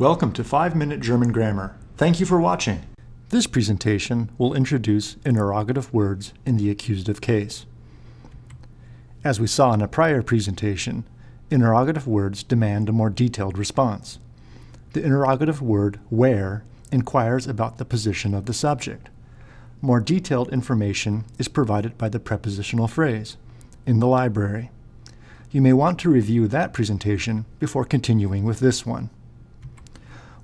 Welcome to 5 Minute German Grammar. Thank you for watching. This presentation will introduce interrogative words in the accusative case. As we saw in a prior presentation, interrogative words demand a more detailed response. The interrogative word where inquires about the position of the subject. More detailed information is provided by the prepositional phrase, in the library. You may want to review that presentation before continuing with this one.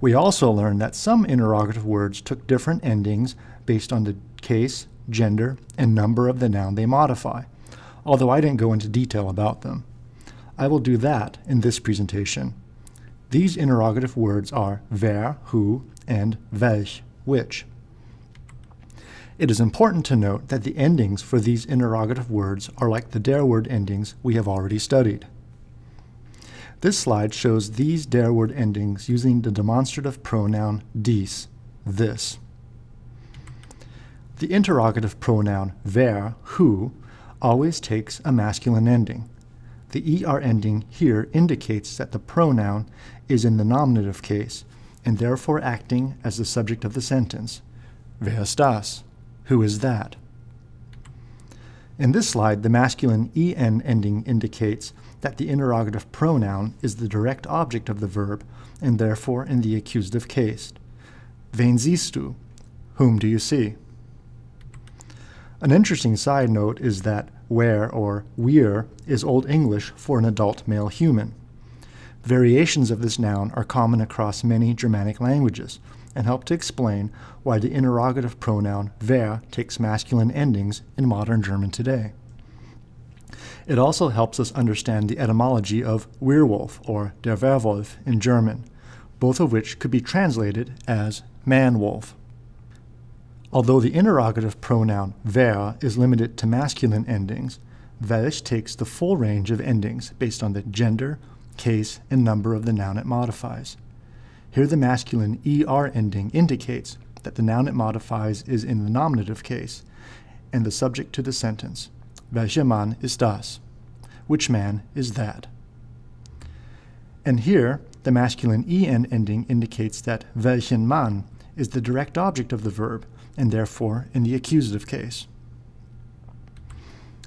We also learned that some interrogative words took different endings based on the case, gender, and number of the noun they modify, although I didn't go into detail about them. I will do that in this presentation. These interrogative words are wer, who, and welch, which. It is important to note that the endings for these interrogative words are like the der word endings we have already studied. This slide shows these der word endings using the demonstrative pronoun dies, this. The interrogative pronoun wer, who, always takes a masculine ending. The er ending here indicates that the pronoun is in the nominative case and therefore acting as the subject of the sentence. Wer ist das? Who is that? In this slide, the masculine en ending indicates that the interrogative pronoun is the direct object of the verb and therefore in the accusative case. Wen siehst du? Whom do you see? An interesting side note is that wer or wir is Old English for an adult male human. Variations of this noun are common across many Germanic languages and help to explain why the interrogative pronoun wer takes masculine endings in modern German today. It also helps us understand the etymology of werewolf or der Werwolf in German, both of which could be translated as man-wolf. Although the interrogative pronoun wer is limited to masculine endings, welch takes the full range of endings based on the gender, case, and number of the noun it modifies. Here the masculine er ending indicates that the noun it modifies is in the nominative case and the subject to the sentence. Welcher Mann ist das? Which man is that? And here, the masculine en ending indicates that welchen Mann is the direct object of the verb and therefore in the accusative case.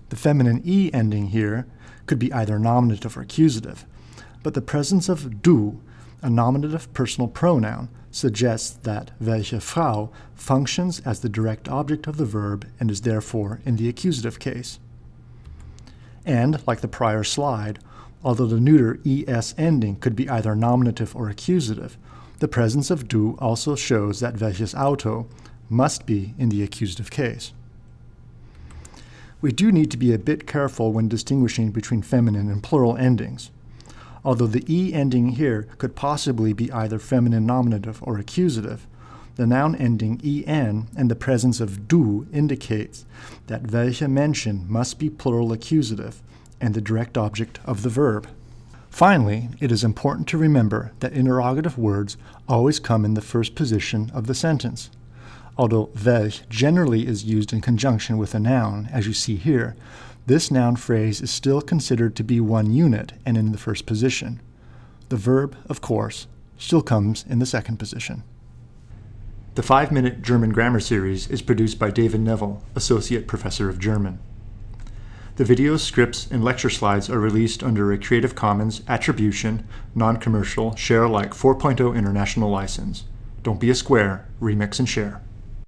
The feminine e ending here could be either nominative or accusative, but the presence of du, a nominative personal pronoun, suggests that welche Frau functions as the direct object of the verb and is therefore in the accusative case. And, like the prior slide, although the neuter es ending could be either nominative or accusative, the presence of du also shows that welches Auto must be in the accusative case. We do need to be a bit careful when distinguishing between feminine and plural endings. Although the e ending here could possibly be either feminine nominative or accusative, the noun ending en and the presence of du indicates that welche Menschen must be plural accusative and the direct object of the verb. Finally, it is important to remember that interrogative words always come in the first position of the sentence. Although welch generally is used in conjunction with a noun, as you see here, this noun phrase is still considered to be one unit and in the first position. The verb, of course, still comes in the second position. The 5-Minute German Grammar Series is produced by David Neville, Associate Professor of German. The videos, scripts, and lecture slides are released under a Creative Commons Attribution, Non-Commercial, Share Alike 4.0 International License. Don't be a square, remix and share.